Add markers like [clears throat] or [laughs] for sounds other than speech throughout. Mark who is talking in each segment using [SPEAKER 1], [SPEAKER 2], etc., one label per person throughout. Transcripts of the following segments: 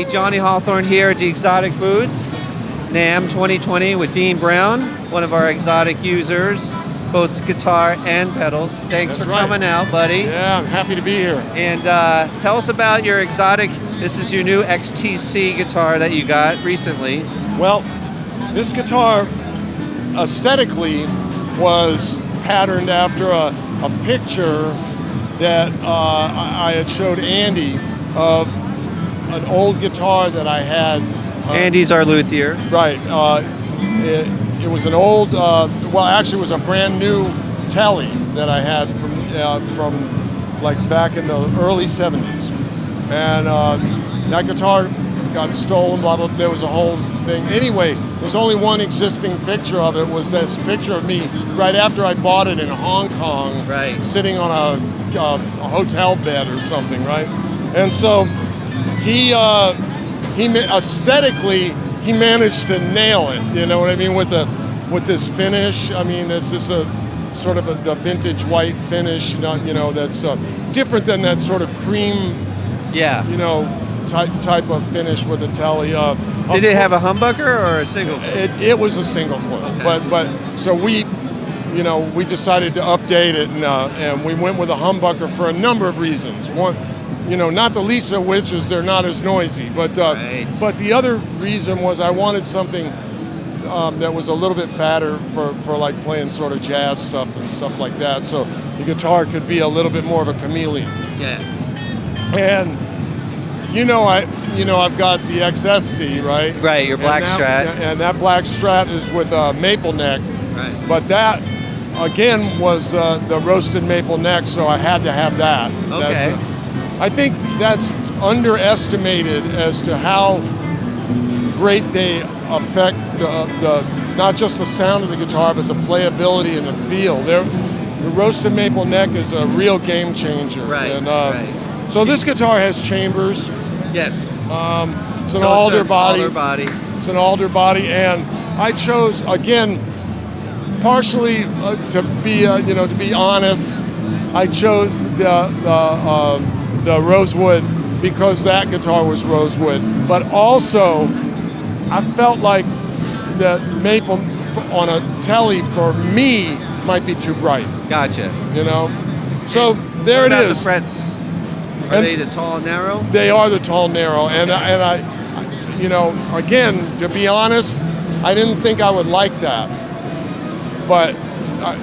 [SPEAKER 1] everybody. Johnny Hawthorne here at the Xotic booth, NAMM 2020 with Dean Brown, one of our Xotic users, both guitar and pedals. Thanks
[SPEAKER 2] That's
[SPEAKER 1] for
[SPEAKER 2] right.
[SPEAKER 1] coming out, buddy.
[SPEAKER 2] Yeah, I'm happy to be here.
[SPEAKER 1] And uh, tell us about your Xotic. This is your new XTC guitar that you got recently.
[SPEAKER 2] Well, this guitar aesthetically was patterned after a, a picture that uh, I had showed Andy of an old guitar that I had. uh,
[SPEAKER 1] Andy's our luthier.
[SPEAKER 2] Right. Uh, it, it was an old, uh, well, actually, it was a brand new Telly that I had from, uh, from like back in the early 70s. And uh, that guitar got stolen, blah, blah, there was a whole thing. Anyway, there's only one existing picture of it, was this picture of me right after I bought it in Hong Kong,
[SPEAKER 1] Right.
[SPEAKER 2] sitting on a, uh, a hotel bed or something, right? And so he, uh, he aesthetically he managed to nail it. You know what I mean with the with this finish. I mean, this is a sort of a, the vintage white finish. Not you know that's uh, different than that sort of cream
[SPEAKER 1] Yeah.
[SPEAKER 2] you know type type of finish with the telly. Uh,
[SPEAKER 1] Did it have a humbucker or a single?
[SPEAKER 2] it, it was a single coil,
[SPEAKER 1] Okay.
[SPEAKER 2] but but so we, you know, we decided to update it, and uh, and we went with a humbucker for a number of reasons. One, you know, not the least of which is they're not as noisy, but uh,
[SPEAKER 1] Right.
[SPEAKER 2] but the other reason was I wanted something um, that was a little bit fatter for for like playing sort of jazz stuff and stuff like that. So the guitar could be a little bit more of a chameleon.
[SPEAKER 1] Yeah.
[SPEAKER 2] And you know, I you know I've got the XSC, right?
[SPEAKER 1] Right, your black
[SPEAKER 2] and that,
[SPEAKER 1] Strat.
[SPEAKER 2] And that black Strat is with a maple neck,
[SPEAKER 1] Right.
[SPEAKER 2] but that again was uh, the roasted maple neck, so I had to have that.
[SPEAKER 1] Okay.
[SPEAKER 2] I think that's underestimated as to how great they affect the, the not just the sound of the guitar, but the playability and the feel. They're, the roasted maple neck is a real game changer.
[SPEAKER 1] Right,
[SPEAKER 2] And, uh,
[SPEAKER 1] right.
[SPEAKER 2] So this guitar has chambers.
[SPEAKER 1] Yes.
[SPEAKER 2] It's an
[SPEAKER 1] So
[SPEAKER 2] alder
[SPEAKER 1] a
[SPEAKER 2] body.
[SPEAKER 1] Alder body.
[SPEAKER 2] It's an alder body, and I chose again, partially uh, to be uh, you know to be honest, I chose the the uh, the rosewood because that guitar was rosewood, but also I felt like the maple on a telly for me might be too bright,
[SPEAKER 1] Gotcha.
[SPEAKER 2] you know. So there it is.
[SPEAKER 1] the frets? Are
[SPEAKER 2] And-
[SPEAKER 1] they the tall and narrow?
[SPEAKER 2] They are the tall narrow, and I- and I, you know, again, to be honest, I didn't think I would like that, but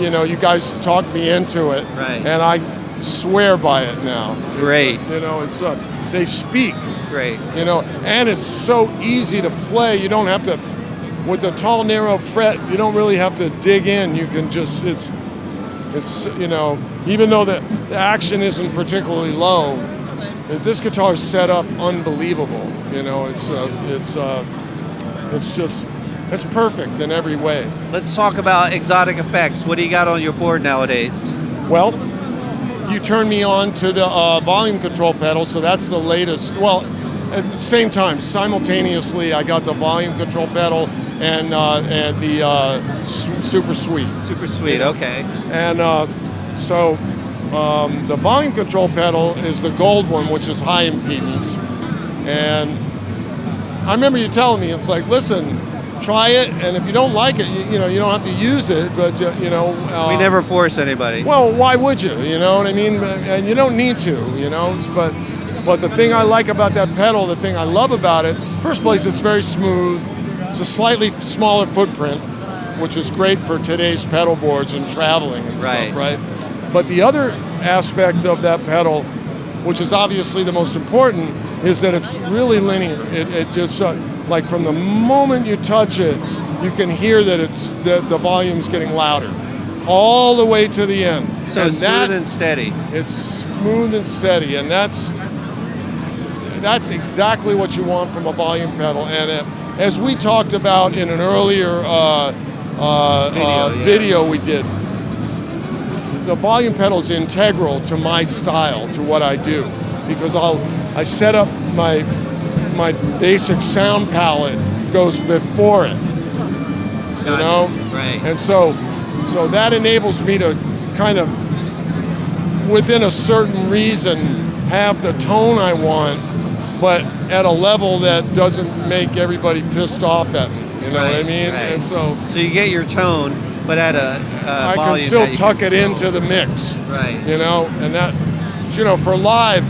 [SPEAKER 2] you know, you guys talked me into it,
[SPEAKER 1] Right.
[SPEAKER 2] And I swear by it now.
[SPEAKER 1] Great.
[SPEAKER 2] You know, it's uh, they speak,
[SPEAKER 1] Great.
[SPEAKER 2] you know, and it's so easy to play. You don't have to, with the tall narrow fret, you don't really have to dig in. You can just it's. It's you know even though the, the action isn't particularly low, this guitar is set up unbelievable. You know it's uh, it's uh, it's just it's perfect in every way.
[SPEAKER 1] Let's talk about Xotic effects. What do you got on your board nowadays?
[SPEAKER 2] Well, you turn me on to the uh, volume control pedal, so that's the latest. Well, at the same time, simultaneously, I got the volume control pedal and uh, and the uh, super sweet.
[SPEAKER 1] Super sweet. Okay.
[SPEAKER 2] And uh, so um, the volume control pedal is the gold one, which is high impedance. And I remember you telling me, it's like, listen, try it, and if you don't like it, you, you know, you don't have to use it, but you, you know. Uh,
[SPEAKER 1] We never force anybody.
[SPEAKER 2] Well, why would you? You know what I mean? And you don't need to, you know. But but the thing I like about that pedal, the thing I love about it, first place, it's very smooth. It's a slightly smaller footprint, which is great for today's pedal boards and traveling and
[SPEAKER 1] Right.
[SPEAKER 2] stuff, right? But the other aspect of that pedal, which is obviously the most important, is that it's really linear. It, it just uh, like from the moment you touch it, you can hear that it's that the volume's getting louder, all the way to the end.
[SPEAKER 1] so
[SPEAKER 2] And
[SPEAKER 1] smooth
[SPEAKER 2] that-
[SPEAKER 1] and steady.
[SPEAKER 2] it's smooth and steady, and that's that's exactly what you want from a volume pedal. And uh, as we talked about in an earlier uh, uh,
[SPEAKER 1] Video,
[SPEAKER 2] uh,
[SPEAKER 1] yeah.
[SPEAKER 2] video we did, the volume pedal is integral to my style, to what I do, because I'll I set up my my basic sound palette goes before it you know
[SPEAKER 1] Right.
[SPEAKER 2] and so so that enables me to kind of within a certain reason have the tone i want but at a level that doesn't make everybody pissed off at me. You know what I mean?
[SPEAKER 1] right.
[SPEAKER 2] And so
[SPEAKER 1] So you get your tone, but at a, a
[SPEAKER 2] I can still tuck it
[SPEAKER 1] control.
[SPEAKER 2] into the mix.
[SPEAKER 1] Right.
[SPEAKER 2] You know, and that, you know, for live,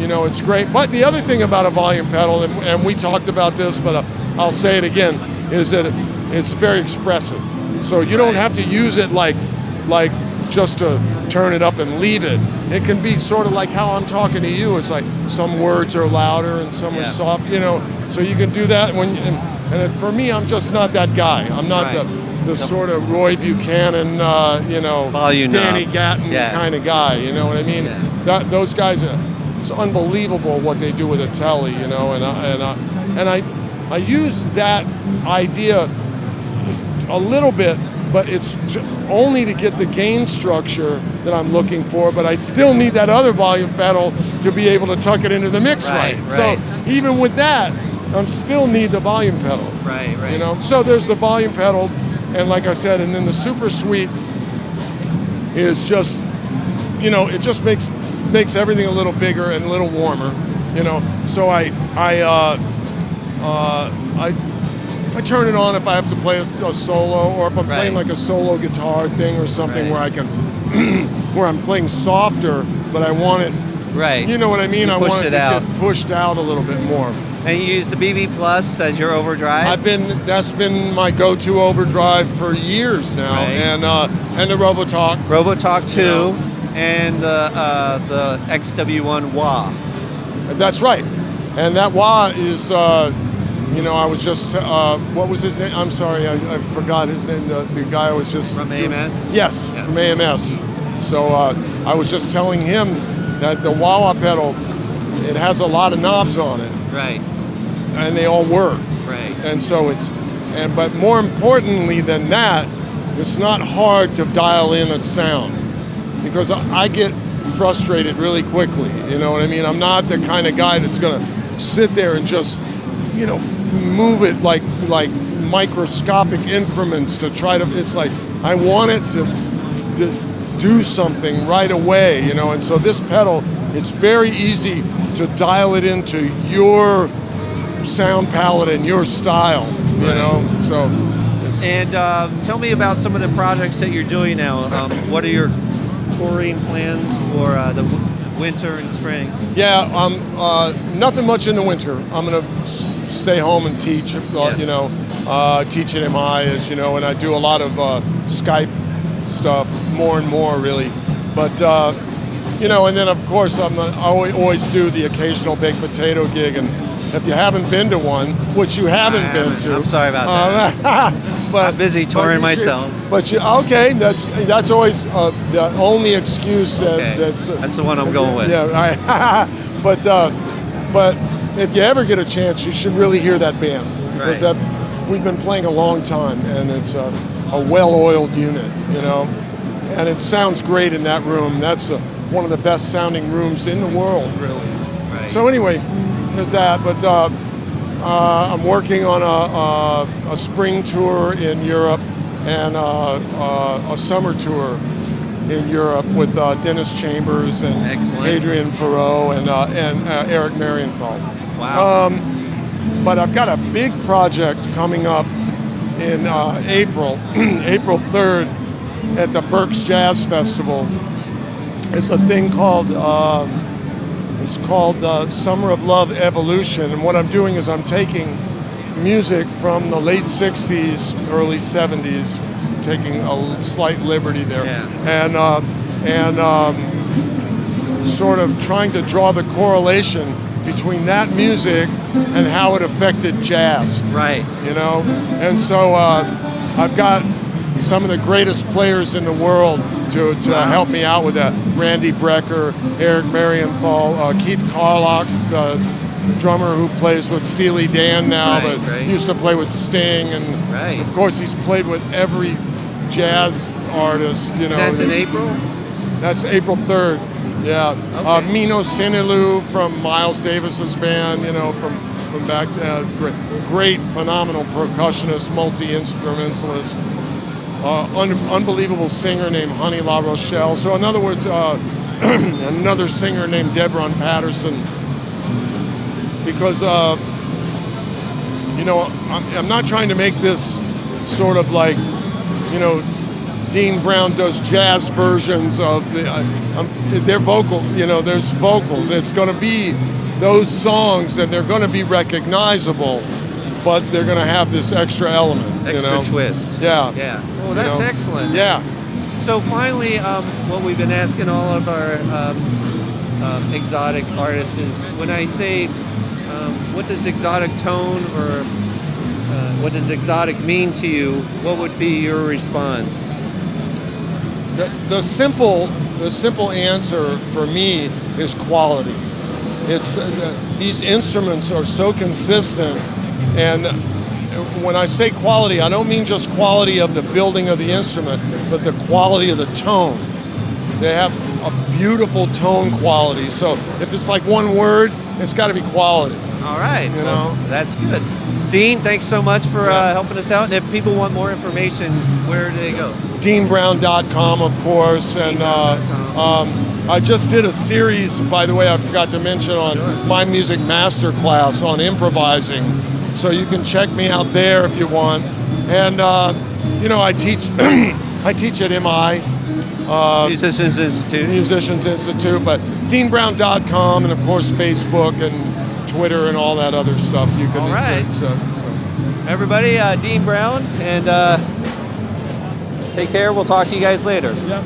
[SPEAKER 2] you know, it's great. But the other thing about a volume pedal, and, and we talked about this, but uh, I'll say it again, is that it's very expressive. So you don't have to use it like, like just to turn it up and leave it. It can be sort of like how I'm talking to you. It's like some words are louder and some
[SPEAKER 1] Yeah.
[SPEAKER 2] are soft. You know, so you can do that when. And, and for me, I'm just not that guy. I'm not
[SPEAKER 1] Right.
[SPEAKER 2] the the sort of Roy Buchanan, uh, you know,
[SPEAKER 1] Volume
[SPEAKER 2] Danny
[SPEAKER 1] knob.
[SPEAKER 2] Gatton
[SPEAKER 1] Yeah.
[SPEAKER 2] kind of guy. You know what I mean?
[SPEAKER 1] Yeah.
[SPEAKER 2] That those guys, are, it's unbelievable what they do with a telly. You know, and I, and I, and I, I use that idea a little bit, but it's only to get the gain structure that I'm looking for. But I still need that other volume pedal to be able to tuck it into the mix
[SPEAKER 1] Right,
[SPEAKER 2] right.
[SPEAKER 1] right.
[SPEAKER 2] So even with that, I still need the volume pedal.
[SPEAKER 1] Right, right.
[SPEAKER 2] You know, so there's the volume pedal, and like I said, and then the super sweet is just, you know, it just makes makes everything a little bigger and a little warmer. You know, so I I uh, uh, I I turn it on if I have to play a, a solo, or if I'm playing like a solo guitar thing or something
[SPEAKER 1] Right.
[SPEAKER 2] where I can, [clears throat] where I'm playing softer, but I want it.
[SPEAKER 1] right.
[SPEAKER 2] You know what I mean?
[SPEAKER 1] You
[SPEAKER 2] I want it,
[SPEAKER 1] it
[SPEAKER 2] to
[SPEAKER 1] out.
[SPEAKER 2] get pushed out a little bit more.
[SPEAKER 1] and you use the BB Plus as your overdrive.
[SPEAKER 2] I've been that's been my go-to overdrive for years now,
[SPEAKER 1] Right.
[SPEAKER 2] and uh, and the Robotalk.
[SPEAKER 1] Robotalk 2
[SPEAKER 2] know.
[SPEAKER 1] And the uh, the XW1 Wah.
[SPEAKER 2] That's right, and that wah is, uh, you know, I was just uh, what was his name? I'm sorry, I, I forgot his name. The, the guy I was just
[SPEAKER 1] From AMS?
[SPEAKER 2] Yes,
[SPEAKER 1] Yeah.
[SPEAKER 2] from AMS. So uh, I was just telling him that the wah wah pedal, it has a lot of knobs on it,
[SPEAKER 1] Right,
[SPEAKER 2] and they all work.
[SPEAKER 1] right.
[SPEAKER 2] and so it's and but more importantly than that it's not hard to dial in a sound because I, get frustrated really quickly you know what i mean i'm not the kind of guy that's going to sit there and just you know move it like like microscopic increments to try to it's like i want it to, to do something right away you know and so this pedal it's very easy to dial it into your sound palette and your style, you
[SPEAKER 1] Right.
[SPEAKER 2] know. So,
[SPEAKER 1] And um, tell me about some of the projects that you're doing now. Um, what are your touring plans for uh, the winter and spring?
[SPEAKER 2] yeah, um, uh, nothing much in the winter. I'm gonna stay home and teach, uh,
[SPEAKER 1] Yeah.
[SPEAKER 2] you know, uh, teach at MI, as you know, and I do a lot of uh, Skype stuff, more and more really. But uh, you know, and then of course I'm I always, do the occasional baked potato gig, and if you haven't been to one, which you haven't been
[SPEAKER 1] haven't.
[SPEAKER 2] to,
[SPEAKER 1] I'm sorry about
[SPEAKER 2] that. [laughs]
[SPEAKER 1] I'm busy touring
[SPEAKER 2] you should-
[SPEAKER 1] myself.
[SPEAKER 2] But you okay? That's that's always uh, the only excuse that,
[SPEAKER 1] Okay,
[SPEAKER 2] that's uh,
[SPEAKER 1] that's the one I'm going with.
[SPEAKER 2] Yeah, all right. [laughs] but uh, but if you ever get a chance, you should really hear that band because
[SPEAKER 1] Right.
[SPEAKER 2] that we've been playing a long time, and it's a, a well-oiled unit, you know, and it sounds great in that room. That's uh one of the best sounding rooms in the world, really.
[SPEAKER 1] Right.
[SPEAKER 2] So anyway, there's that. But uh, I'm working on a, a, a spring tour in Europe and uh, uh, a summer tour in Europe with uh, Dennis Chambers and
[SPEAKER 1] Excellent.
[SPEAKER 2] Hadrien Feraud and uh, and uh, Eric Marienthal.
[SPEAKER 1] Wow.
[SPEAKER 2] Um, but I've got a big project coming up in uh, April, [clears throat] April 3rd, at the Berks Jazz Festival. It's a thing called um, it's called uh, Summer of Love Evolution, and what I'm doing is I'm taking music from the late '60s, early '70s, taking a slight liberty there,
[SPEAKER 1] Yeah.
[SPEAKER 2] and uh, and um, sort of trying to draw the correlation between that music and how it affected jazz
[SPEAKER 1] right.
[SPEAKER 2] you know. And so uh, I've got some of the greatest players in the world to, to help me out with that. Randy Brecker, Eric Marienthal, uh, Keith Carlock, the drummer who plays with Steely Dan now,
[SPEAKER 1] Right,
[SPEAKER 2] but
[SPEAKER 1] right.
[SPEAKER 2] used to play with Sting, and
[SPEAKER 1] Right.
[SPEAKER 2] of course he's played with every jazz artist. You know,
[SPEAKER 1] That's in April?
[SPEAKER 2] that's April 3rd. Yeah. Uh, Mino Cinelu from Miles Davis's band, you know, from, from back uh, great, great, phenomenal percussionist, multi instrumentalist, uh, un- unbelievable singer named Honey La Rochelle. So, in other words, uh, [clears throat] another singer named Devron Patterson. because uh, you know I'm, not trying to make this sort of like you know Dean Brown does jazz versions of the uh, their vocal. You know, there's vocals. It's going to be those songs, and they're going to be recognizable, but they're going to have this extra element.
[SPEAKER 1] Extra
[SPEAKER 2] you know?
[SPEAKER 1] twist.
[SPEAKER 2] Yeah.
[SPEAKER 1] Yeah. Well,
[SPEAKER 2] You
[SPEAKER 1] that's
[SPEAKER 2] know?
[SPEAKER 1] excellent.
[SPEAKER 2] Yeah.
[SPEAKER 1] So finally, um, what we've been asking all of our um, um, Xotic artists is when I say, um, what does Xotic tone or uh, what does Xotic mean to you? What would be your response?
[SPEAKER 2] The, the simple the simple answer for me is quality. It's uh, the, these instruments are so consistent, and when I say quality, I don't mean just quality of the building of the instrument, but the quality of the tone. They have a beautiful tone quality. So if it's like one word, it's got to be quality.
[SPEAKER 1] All right.
[SPEAKER 2] You
[SPEAKER 1] well,
[SPEAKER 2] know?
[SPEAKER 1] that's good. Dean, thanks so much for
[SPEAKER 2] Yeah.
[SPEAKER 1] uh, helping us out. And if people want more information, where do they go?
[SPEAKER 2] DeanBrown.com, of course, and uh, um, I just did a series, by the way, I forgot to mention on
[SPEAKER 1] Sure.
[SPEAKER 2] my music masterclass on improvising. So you can check me out there if you want. And uh, you know, I teach, [clears throat] I teach at MI. Uh,
[SPEAKER 1] Musicians Institute.
[SPEAKER 2] Musicians Institute, but DeanBrown.com, and of course Facebook and Twitter and all that other stuff. You can
[SPEAKER 1] All right.
[SPEAKER 2] So, so.
[SPEAKER 1] Everybody, uh, Dean Brown, and uh, take care. We'll talk to you guys later.
[SPEAKER 2] Yeah.